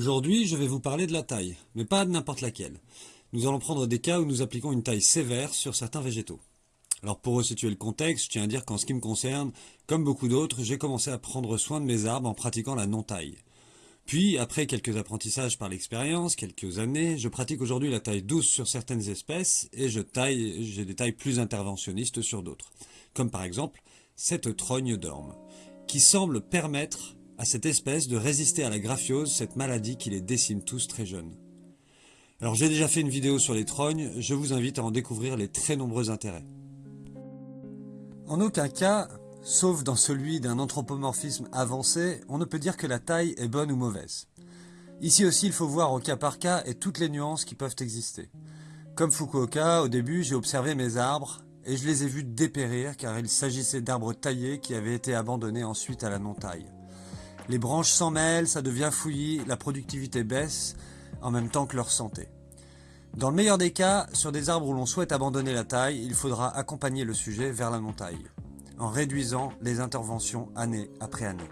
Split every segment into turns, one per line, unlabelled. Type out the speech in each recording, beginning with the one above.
Aujourd'hui, je vais vous parler de la taille, mais pas de n'importe laquelle. Nous allons prendre des cas où nous appliquons une taille sévère sur certains végétaux. Alors pour resituer le contexte, je tiens à dire qu'en ce qui me concerne, comme beaucoup d'autres, j'ai commencé à prendre soin de mes arbres en pratiquant la non-taille. Puis, après quelques apprentissages par l'expérience, quelques années, je pratique aujourd'hui la taille douce sur certaines espèces et je taille, j'ai des tailles plus interventionnistes sur d'autres. Comme par exemple cette trogne d'orme, qui semble permettre à cette espèce de résister à la graphiose, cette maladie qui les décime tous très jeunes. Alors j'ai déjà fait une vidéo sur les trognes, je vous invite à en découvrir les très nombreux intérêts. En aucun cas, sauf dans celui d'un anthropomorphisme avancé, on ne peut dire que la taille est bonne ou mauvaise. Ici aussi, il faut voir au cas par cas et toutes les nuances qui peuvent exister. Comme Fukuoka, au début, j'ai observé mes arbres et je les ai vus dépérir car il s'agissait d'arbres taillés qui avaient été abandonnés ensuite à la non-taille. Les branches s'en mêlent, ça devient fouillis, la productivité baisse, en même temps que leur santé. Dans le meilleur des cas, sur des arbres où l'on souhaite abandonner la taille, il faudra accompagner le sujet vers la non-taille, en réduisant les interventions année après année.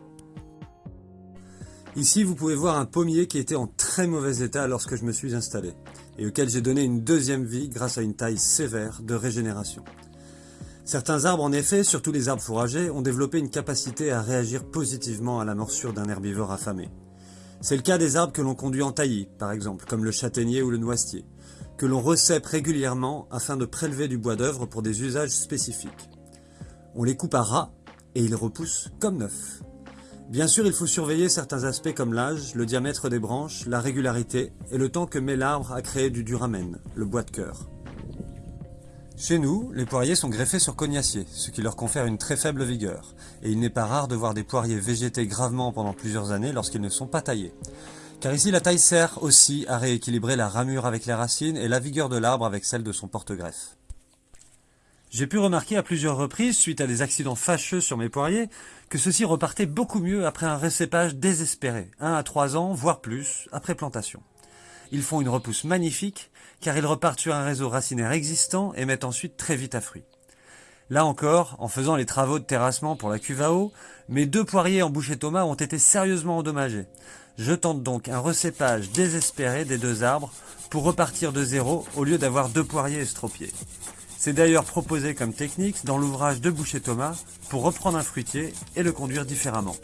Ici, vous pouvez voir un pommier qui était en très mauvais état lorsque je me suis installé, et auquel j'ai donné une deuxième vie grâce à une taille sévère de régénération. Certains arbres, en effet, surtout les arbres fourragers, ont développé une capacité à réagir positivement à la morsure d'un herbivore affamé. C'est le cas des arbres que l'on conduit en taillis, par exemple, comme le châtaignier ou le noisetier, que l'on recèpe régulièrement afin de prélever du bois d'œuvre pour des usages spécifiques. On les coupe à ras et ils repoussent comme neufs. Bien sûr, il faut surveiller certains aspects comme l'âge, le diamètre des branches, la régularité et le temps que met l'arbre à créer du duramen, le bois de cœur. Chez nous, les poiriers sont greffés sur cognaciers, ce qui leur confère une très faible vigueur, et il n'est pas rare de voir des poiriers végéter gravement pendant plusieurs années lorsqu'ils ne sont pas taillés. Car ici, la taille sert aussi à rééquilibrer la ramure avec les racines et la vigueur de l'arbre avec celle de son porte-greffe. J'ai pu remarquer à plusieurs reprises, suite à des accidents fâcheux sur mes poiriers, que ceux-ci repartaient beaucoup mieux après un récépage désespéré, 1 à 3 ans, voire plus, après plantation. Ils font une repousse magnifique, car ils repartent sur un réseau racinaire existant et mettent ensuite très vite à fruit. Là encore, en faisant les travaux de terrassement pour la cuve à eau, mes deux poiriers en boucher Thomas ont été sérieusement endommagés. Je tente donc un recépage désespéré des deux arbres pour repartir de zéro au lieu d'avoir deux poiriers estropiés. C'est d'ailleurs proposé comme technique dans l'ouvrage de Boucher Thomas pour reprendre un fruitier et le conduire différemment.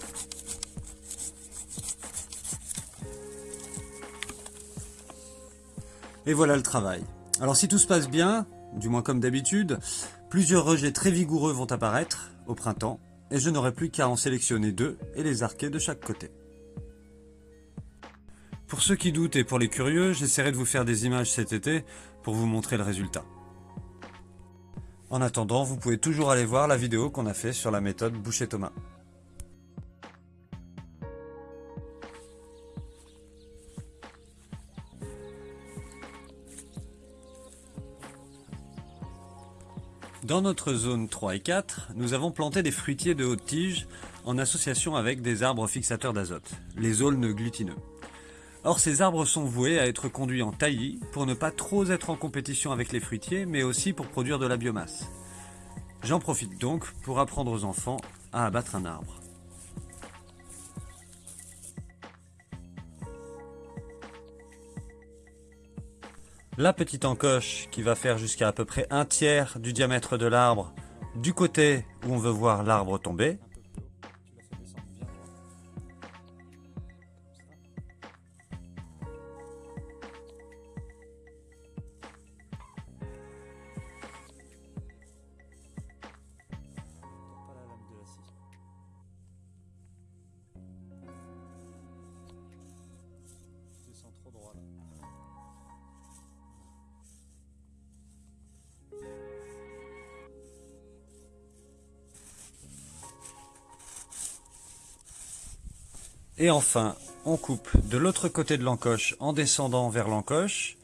Et voilà le travail. Alors si tout se passe bien, du moins comme d'habitude, plusieurs rejets très vigoureux vont apparaître au printemps, et je n'aurai plus qu'à en sélectionner deux et les arquer de chaque côté. Pour ceux qui doutent et pour les curieux, j'essaierai de vous faire des images cet été pour vous montrer le résultat. En attendant, vous pouvez toujours aller voir la vidéo qu'on a fait sur la méthode Boucher-Thomas. Dans notre zone 3 et 4, nous avons planté des fruitiers de haute tige en association avec des arbres fixateurs d'azote, les aulnes glutineux. Or ces arbres sont voués à être conduits en taillis pour ne pas trop être en compétition avec les fruitiers, mais aussi pour produire de la biomasse. J'en profite donc pour apprendre aux enfants à abattre un arbre. La petite encoche qui va faire jusqu'à à peu près un tiers du diamètre de l'arbre du côté où on veut voir l'arbre tomber. Et enfin, on coupe de l'autre côté de l'encoche en descendant vers l'encoche,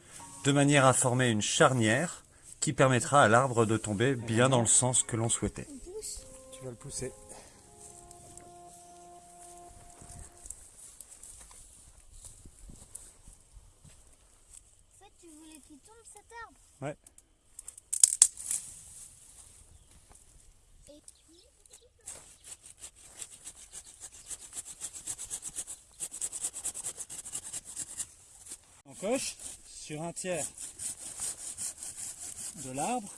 de manière à former une charnière qui permettra à l'arbre de tomber bien dans le sens que l'on souhaitait.
Tu vas le pousser.
En fait, tu voulais qu'il tombe cet arbre?
Ouais.
Et
sur un tiers de l'arbre.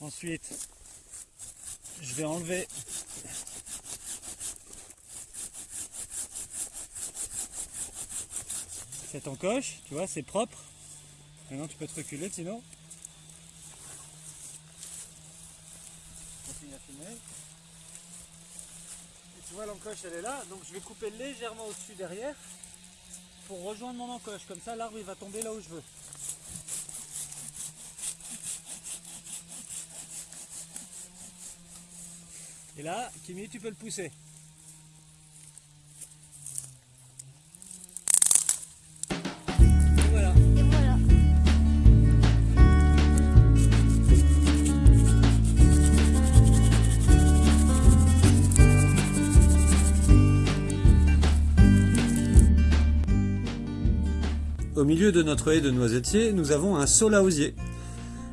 Ensuite, je vais enlever cette encoche, tu vois, c'est propre. Maintenant tu peux te reculer sinon. Continue à filmer. Et tu vois l'encoche elle est là, donc je vais couper légèrement au-dessus derrière pour rejoindre mon encoche. Comme ça l'arbre il va tomber là où je veux. Et là, Kimi, tu peux le pousser.
Au milieu de notre haie de noisetiers, nous avons un saule à osier.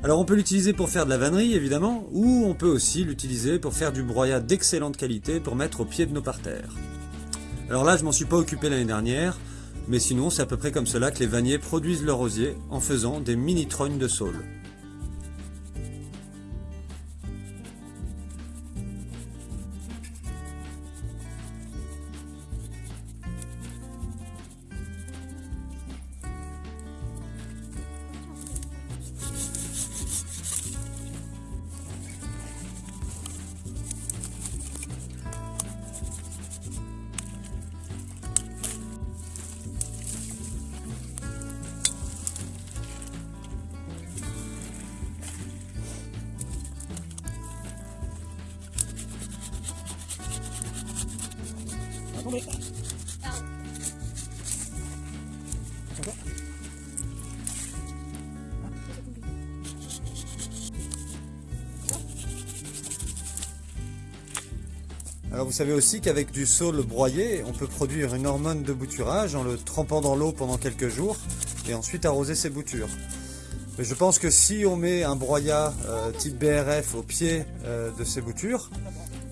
Alors on peut l'utiliser pour faire de la vannerie évidemment, ou on peut aussi l'utiliser pour faire du broyat d'excellente qualité pour mettre au pied de nos parterres. Alors là je m'en suis pas occupé l'année dernière, mais sinon c'est à peu près comme cela que les vanniers produisent leur osier en faisant des mini trognes de saule. Alors vous savez aussi qu'avec du saule broyé, on peut produire une hormone de bouturage en le trempant dans l'eau pendant quelques jours et ensuite arroser ses boutures. Mais je pense que si on met un broyat euh, type BRF au pied euh, de ces boutures,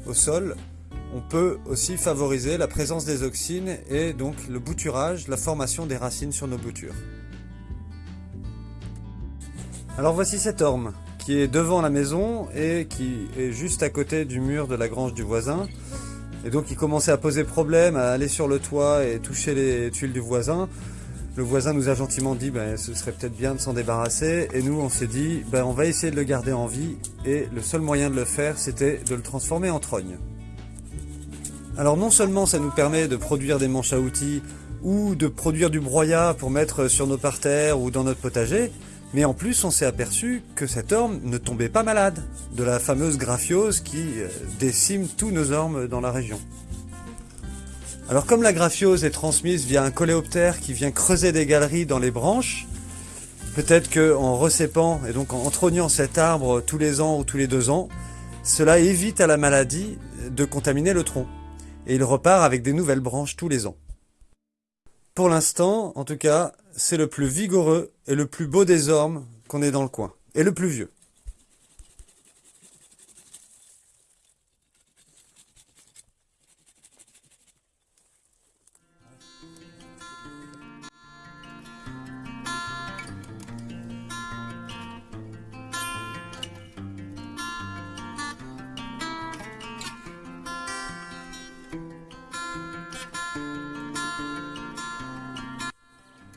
au sol, on peut aussi favoriser la présence des auxines et donc le bouturage, la formation des racines sur nos boutures. Alors voici cette orme qui est devant la maison et qui est juste à côté du mur de la grange du voisin. Et donc il commençait à poser problème, à aller sur le toit et toucher les tuiles du voisin. Le voisin nous a gentiment dit ben, ce serait peut-être bien de s'en débarrasser et nous on s'est dit ben, on va essayer de le garder en vie et le seul moyen de le faire c'était de le transformer en trogne. Alors non seulement ça nous permet de produire des manches à outils ou de produire du broyat pour mettre sur nos parterres ou dans notre potager, mais en plus on s'est aperçu que cette orme ne tombait pas malade de la fameuse graphiose qui euh, décime tous nos ormes dans la région. Alors comme la graphiose est transmise via un coléoptère qui vient creuser des galeries dans les branches, peut-être qu'en recépant et donc en entrognant cet arbre tous les ans ou tous les deux ans, cela évite à la maladie de contaminer le tronc. Et il repart avec des nouvelles branches tous les ans. Pour l'instant, en tout cas, c'est le plus vigoureux et le plus beau des ormes qu'on ait dans le coin. Et le plus vieux.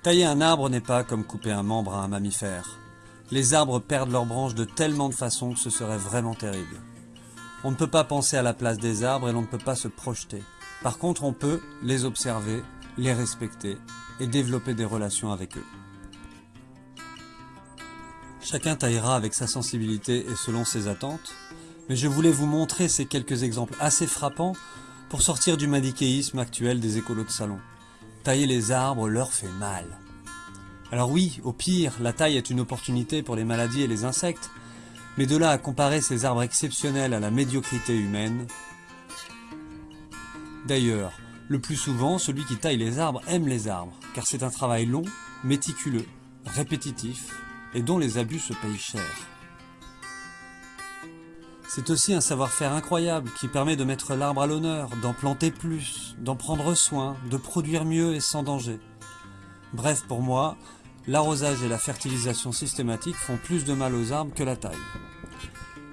Tailler un arbre n'est pas comme couper un membre à un mammifère. Les arbres perdent leurs branches de tellement de façons que ce serait vraiment terrible. On ne peut pas penser à la place des arbres et l'on ne peut pas se projeter. Par contre, on peut les observer, les respecter et développer des relations avec eux. Chacun taillera avec sa sensibilité et selon ses attentes, mais je voulais vous montrer ces quelques exemples assez frappants pour sortir du manichéisme actuel des écolos de salon. Tailler les arbres leur fait mal. Alors oui, au pire, la taille est une opportunité pour les maladies et les insectes, mais de là à comparer ces arbres exceptionnels à la médiocrité humaine... D'ailleurs, le plus souvent, celui qui taille les arbres aime les arbres, car c'est un travail long, méticuleux, répétitif, et dont les abus se payent cher. C'est aussi un savoir-faire incroyable qui permet de mettre l'arbre à l'honneur, d'en planter plus, d'en prendre soin, de produire mieux et sans danger. Bref, pour moi, l'arrosage et la fertilisation systématique font plus de mal aux arbres que la taille.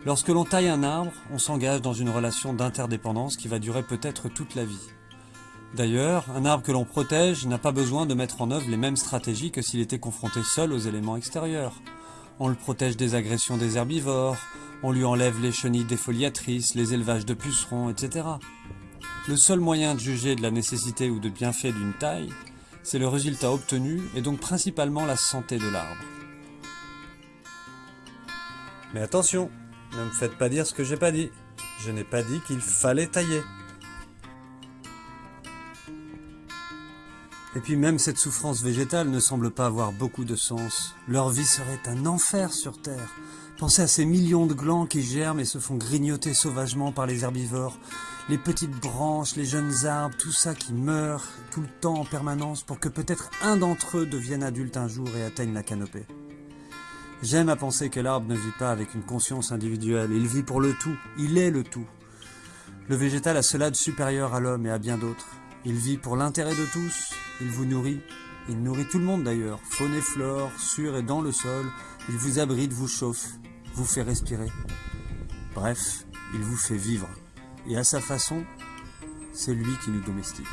Lorsque l'on taille un arbre, on s'engage dans une relation d'interdépendance qui va durer peut-être toute la vie. D'ailleurs, un arbre que l'on protège n'a pas besoin de mettre en œuvre les mêmes stratégies que s'il était confronté seul aux éléments extérieurs. On le protège des agressions des herbivores, on lui enlève les chenilles défoliatrices, les élevages de pucerons, etc. Le seul moyen de juger de la nécessité ou de bienfait d'une taille, c'est le résultat obtenu et donc principalement la santé de l'arbre. Mais attention, ne me faites pas dire ce que j'ai pas dit. Je n'ai pas dit qu'il fallait tailler. Et puis même cette souffrance végétale ne semble pas avoir beaucoup de sens. Leur vie serait un enfer sur Terre. Pensez à ces millions de glands qui germent et se font grignoter sauvagement par les herbivores. Les petites branches, les jeunes arbres, tout ça qui meurt tout le temps en permanence pour que peut-être un d'entre eux devienne adulte un jour et atteigne la canopée. J'aime à penser que l'arbre ne vit pas avec une conscience individuelle, il vit pour le tout, il est le tout. Le végétal a cela de supérieur à l'homme et à bien d'autres. Il vit pour l'intérêt de tous, il vous nourrit, il nourrit tout le monde d'ailleurs, faune et flore, sur et dans le sol, il vous abrite, vous chauffe, vous fait respirer. Bref, il vous fait vivre. Et à sa façon, c'est lui qui nous domestique.